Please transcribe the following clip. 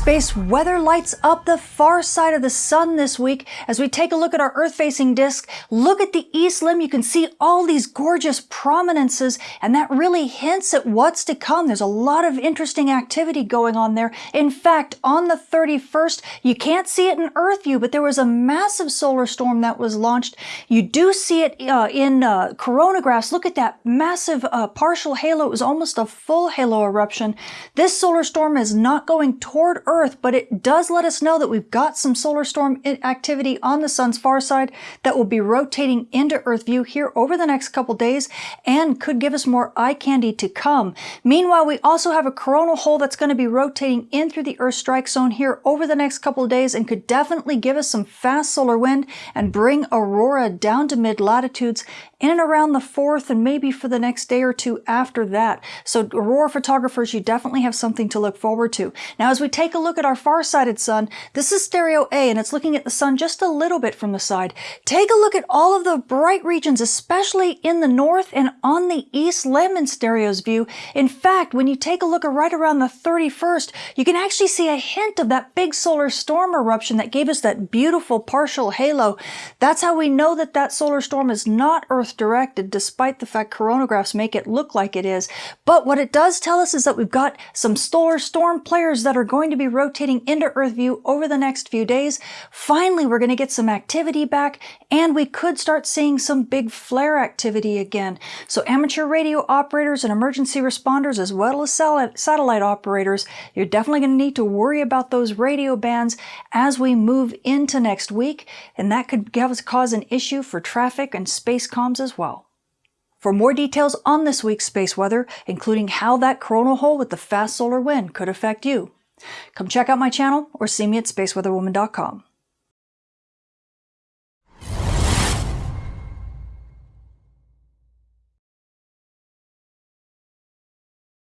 Space weather lights up the far side of the sun this week. As we take a look at our Earth-facing disk, look at the east limb. You can see all these gorgeous prominences, and that really hints at what's to come. There's a lot of interesting activity going on there. In fact, on the 31st, you can't see it in Earth view, but there was a massive solar storm that was launched. You do see it uh, in uh, coronagraphs. Look at that massive uh, partial halo. It was almost a full halo eruption. This solar storm is not going toward Earth, but it does let us know that we've got some solar storm activity on the sun's far side that will be rotating into Earth view here over the next couple days and could give us more eye candy to come. Meanwhile, we also have a coronal hole that's going to be rotating in through the Earth strike zone here over the next couple days and could definitely give us some fast solar wind and bring aurora down to mid latitudes in and around the 4th and maybe for the next day or two after that. So aurora photographers, you definitely have something to look forward to. Now, as we take a look at our far-sighted sun, this is stereo A and it's looking at the sun just a little bit from the side. Take a look at all of the bright regions, especially in the north and on the east limb in stereo's view. In fact, when you take a look at right around the 31st, you can actually see a hint of that big solar storm eruption that gave us that beautiful partial halo. That's how we know that that solar storm is not Earth directed despite the fact coronagraphs make it look like it is. But what it does tell us is that we've got some solar storm players that are going to be rotating into Earth view over the next few days. Finally, we're going to get some activity back and we could start seeing some big flare activity again. So amateur radio operators and emergency responders as well as satellite operators, you're definitely going to need to worry about those radio bands as we move into next week and that could cause an issue for traffic and space comms as well. For more details on this week's space weather, including how that coronal hole with the fast solar wind could affect you, come check out my channel or see me at spaceweatherwoman.com.